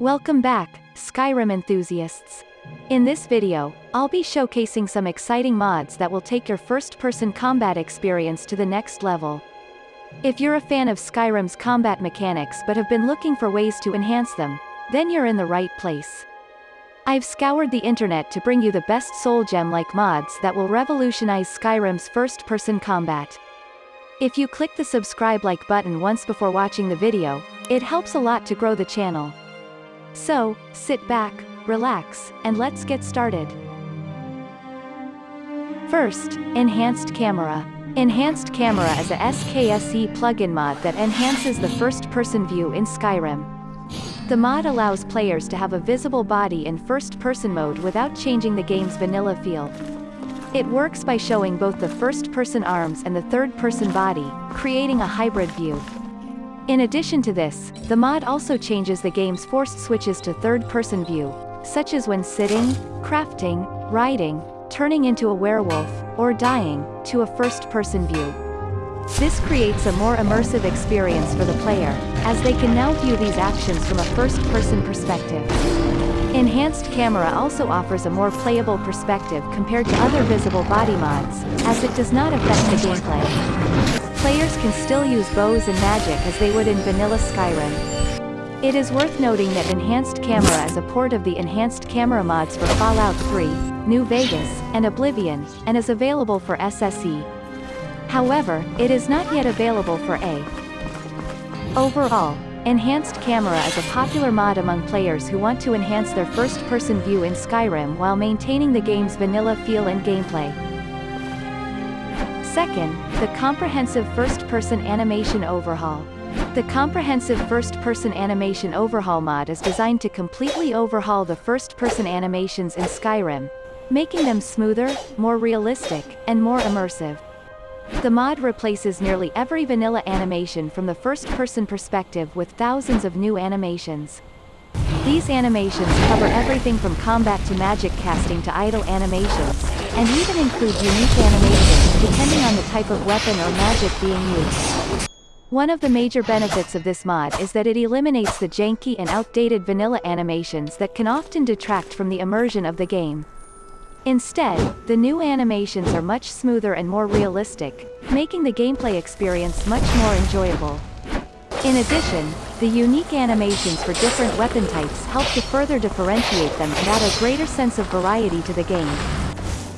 Welcome back, Skyrim enthusiasts. In this video, I'll be showcasing some exciting mods that will take your first-person combat experience to the next level. If you're a fan of Skyrim's combat mechanics but have been looking for ways to enhance them, then you're in the right place. I've scoured the internet to bring you the best soul gem-like mods that will revolutionize Skyrim's first-person combat. If you click the subscribe like button once before watching the video, it helps a lot to grow the channel. So, sit back, relax, and let's get started. First, Enhanced Camera. Enhanced Camera is a SKSE plugin mod that enhances the first-person view in Skyrim. The mod allows players to have a visible body in first-person mode without changing the game's vanilla feel. It works by showing both the first-person arms and the third-person body, creating a hybrid view. In addition to this, the mod also changes the game's forced switches to third-person view, such as when sitting, crafting, riding, turning into a werewolf, or dying, to a first-person view. This creates a more immersive experience for the player, as they can now view these actions from a first-person perspective. Enhanced Camera also offers a more playable perspective compared to other visible body mods, as it does not affect the gameplay. Players can still use bows and magic as they would in vanilla Skyrim. It is worth noting that Enhanced Camera is a port of the Enhanced Camera mods for Fallout 3, New Vegas, and Oblivion, and is available for SSE. However, it is not yet available for A. Overall, Enhanced Camera is a popular mod among players who want to enhance their first-person view in Skyrim while maintaining the game's vanilla feel and gameplay. Second, the Comprehensive First-Person Animation Overhaul. The Comprehensive First-Person Animation Overhaul mod is designed to completely overhaul the first-person animations in Skyrim, making them smoother, more realistic, and more immersive. The mod replaces nearly every vanilla animation from the first-person perspective with thousands of new animations. These animations cover everything from combat to magic casting to idle animations, and even include unique animations depending on the type of weapon or magic being used. One of the major benefits of this mod is that it eliminates the janky and outdated vanilla animations that can often detract from the immersion of the game. Instead, the new animations are much smoother and more realistic, making the gameplay experience much more enjoyable. In addition, the unique animations for different weapon types help to further differentiate them and add a greater sense of variety to the game.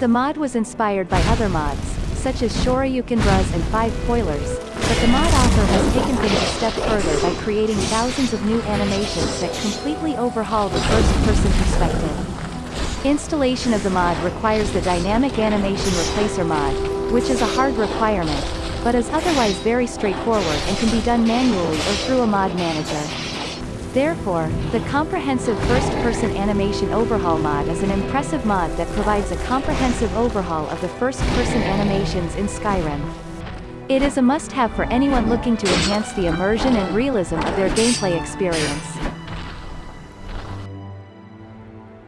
The mod was inspired by other mods, such as Shoryuken Bros and Five Poilers, but the mod author has taken things a step further by creating thousands of new animations that completely overhaul the first-person perspective. Installation of the mod requires the Dynamic Animation Replacer mod, which is a hard requirement, but is otherwise very straightforward and can be done manually or through a mod manager. Therefore, the comprehensive first-person animation overhaul mod is an impressive mod that provides a comprehensive overhaul of the first-person animations in Skyrim. It is a must-have for anyone looking to enhance the immersion and realism of their gameplay experience.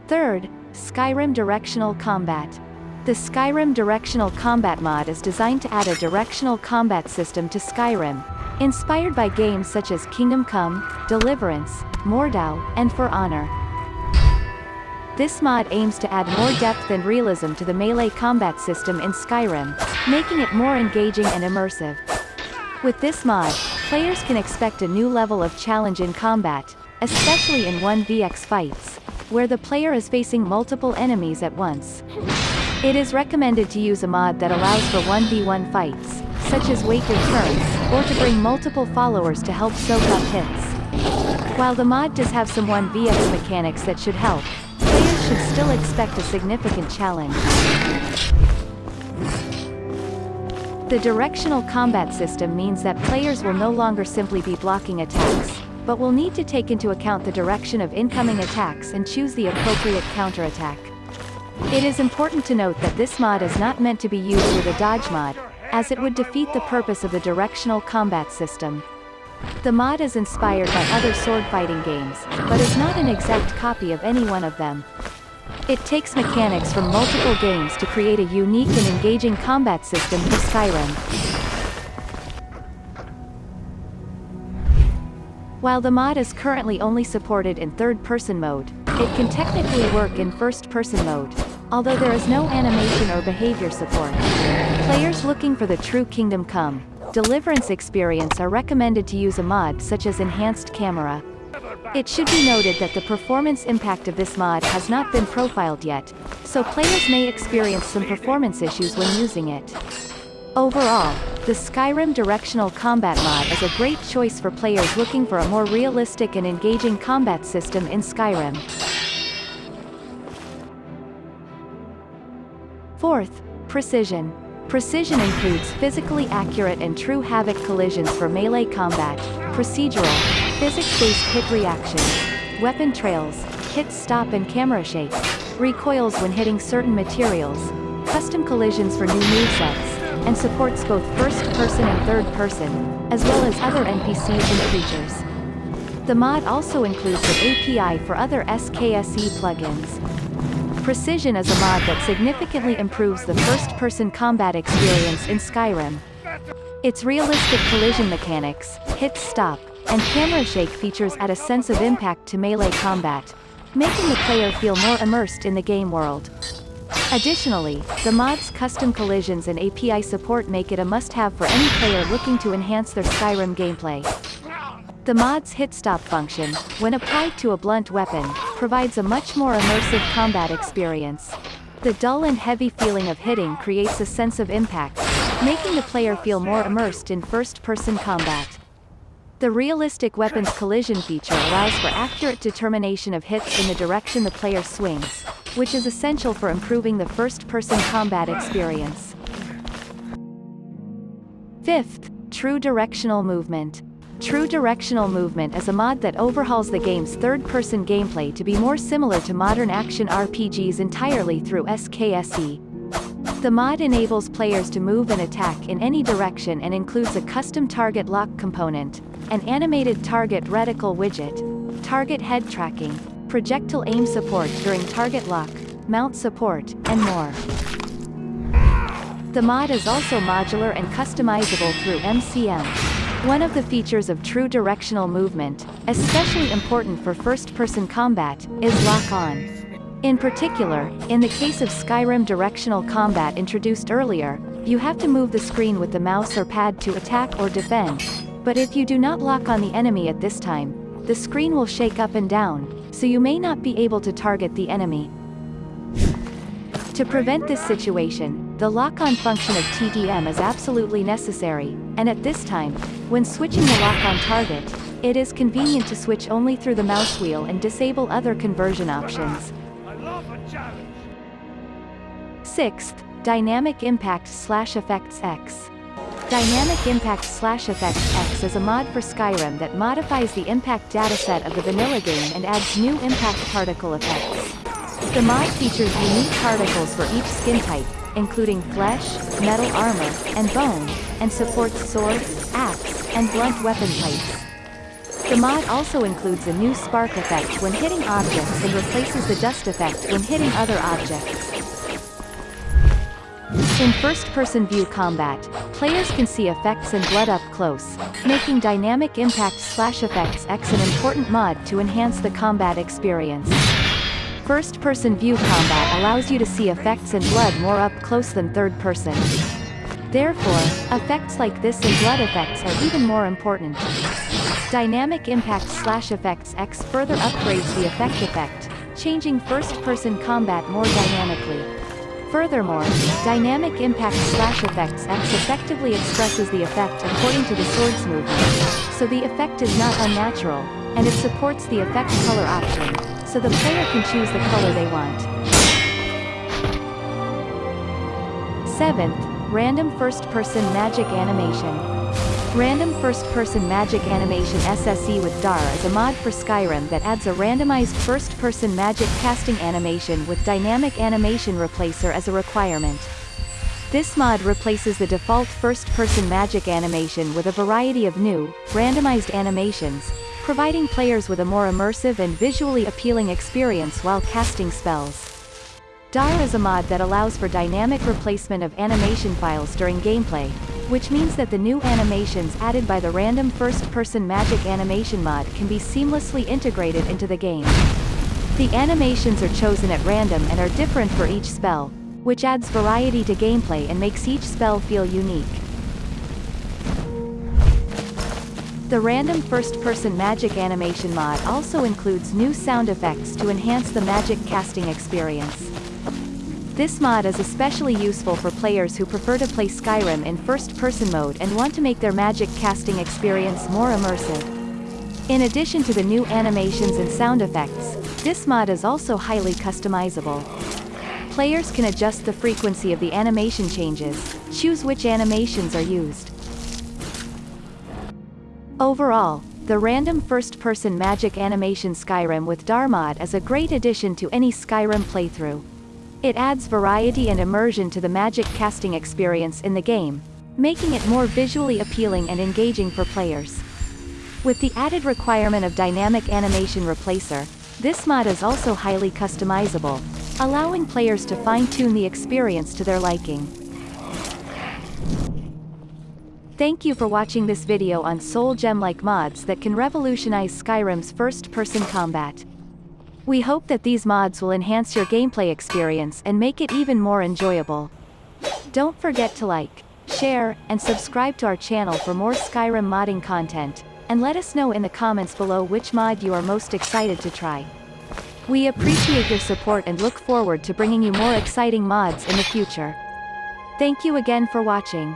Third, Skyrim Directional Combat. The Skyrim Directional Combat mod is designed to add a directional combat system to Skyrim, Inspired by games such as Kingdom Come, Deliverance, Mordhau, and For Honor. This mod aims to add more depth and realism to the melee combat system in Skyrim, making it more engaging and immersive. With this mod, players can expect a new level of challenge in combat, especially in 1vx fights, where the player is facing multiple enemies at once. It is recommended to use a mod that allows for 1v1 fights, such as wait your or to bring multiple followers to help soak up hits. While the mod does have some 1vx mechanics that should help, players should still expect a significant challenge. The directional combat system means that players will no longer simply be blocking attacks, but will need to take into account the direction of incoming attacks and choose the appropriate counterattack. It is important to note that this mod is not meant to be used with a dodge mod, as it would defeat the purpose of the directional combat system. The mod is inspired by other sword fighting games, but is not an exact copy of any one of them. It takes mechanics from multiple games to create a unique and engaging combat system for Skyrim. While the mod is currently only supported in third-person mode, it can technically work in first-person mode, although there is no animation or behavior support. Players looking for the true Kingdom Come Deliverance experience are recommended to use a mod such as Enhanced Camera. It should be noted that the performance impact of this mod has not been profiled yet, so players may experience some performance issues when using it. Overall, the Skyrim Directional Combat mod is a great choice for players looking for a more realistic and engaging combat system in Skyrim. Fourth, precision. Precision includes physically accurate and true Havok collisions for melee combat, procedural, physics-based hit reactions, weapon trails, hit stop and camera shake, recoils when hitting certain materials, custom collisions for new movesets, and supports both first-person and third-person, as well as other NPCs and creatures. The mod also includes an API for other SKSE plugins. Precision is a mod that significantly improves the first-person combat experience in Skyrim. Its realistic collision mechanics, hit stop, and camera shake features add a sense of impact to melee combat, making the player feel more immersed in the game world. Additionally, the mod's custom collisions and API support make it a must-have for any player looking to enhance their Skyrim gameplay. The mod's hit stop function, when applied to a blunt weapon, provides a much more immersive combat experience. The dull and heavy feeling of hitting creates a sense of impact, making the player feel more immersed in first-person combat. The realistic weapons collision feature allows for accurate determination of hits in the direction the player swings, which is essential for improving the first-person combat experience. Fifth, True Directional Movement. True Directional Movement is a mod that overhauls the game's third-person gameplay to be more similar to modern action RPGs entirely through SKSE. The mod enables players to move and attack in any direction and includes a custom target lock component, an animated target reticle widget, target head tracking, projectile aim support during target lock, mount support, and more. The mod is also modular and customizable through MCM. One of the features of true directional movement, especially important for first-person combat, is lock-on. In particular, in the case of Skyrim directional combat introduced earlier, you have to move the screen with the mouse or pad to attack or defend, but if you do not lock on the enemy at this time, the screen will shake up and down, so you may not be able to target the enemy. To prevent this situation, the lock-on function of TDM is absolutely necessary, and at this time, when switching the lock-on target, it is convenient to switch only through the mouse wheel and disable other conversion options. Sixth, Dynamic Impact Slash Effects X. Dynamic Impact Slash Effects X is a mod for Skyrim that modifies the impact dataset of the vanilla game and adds new impact particle effects. The mod features unique particles for each skin type, including flesh, metal armor, and bone, and supports sword, axe, and blunt weapon types. The mod also includes a new spark effect when hitting objects and replaces the dust effect when hitting other objects. In first-person view combat, players can see effects and blood up close, making Dynamic Impact Slash Effects X an important mod to enhance the combat experience. First-person view combat allows you to see effects and blood more up close than third-person. Therefore, effects like this and blood effects are even more important. Dynamic Impact Slash Effects X further upgrades the effect effect, changing first-person combat more dynamically. Furthermore, Dynamic Impact Slash Effects X effectively expresses the effect according to the sword's movement, so the effect is not unnatural, and it supports the effect color option, so the player can choose the color they want. 7th, Random First-Person Magic Animation. Random First-Person Magic Animation SSE with DAR is a mod for Skyrim that adds a randomized first-person magic casting animation with Dynamic Animation Replacer as a requirement. This mod replaces the default first-person magic animation with a variety of new, randomized animations, providing players with a more immersive and visually appealing experience while casting spells. DAR is a mod that allows for dynamic replacement of animation files during gameplay, which means that the new animations added by the random first-person magic animation mod can be seamlessly integrated into the game. The animations are chosen at random and are different for each spell, which adds variety to gameplay and makes each spell feel unique. The random first-person magic animation mod also includes new sound effects to enhance the magic casting experience. This mod is especially useful for players who prefer to play Skyrim in first-person mode and want to make their magic casting experience more immersive. In addition to the new animations and sound effects, this mod is also highly customizable. Players can adjust the frequency of the animation changes, choose which animations are used. Overall, the random first-person magic animation Skyrim with DAR mod is a great addition to any Skyrim playthrough. It adds variety and immersion to the magic casting experience in the game, making it more visually appealing and engaging for players. With the added requirement of Dynamic Animation Replacer, this mod is also highly customizable, allowing players to fine-tune the experience to their liking. Thank you for watching this video on Soul Gem-like mods that can revolutionize Skyrim's first-person combat. We hope that these mods will enhance your gameplay experience and make it even more enjoyable. Don't forget to like, share, and subscribe to our channel for more Skyrim modding content, and let us know in the comments below which mod you are most excited to try. We appreciate your support and look forward to bringing you more exciting mods in the future. Thank you again for watching.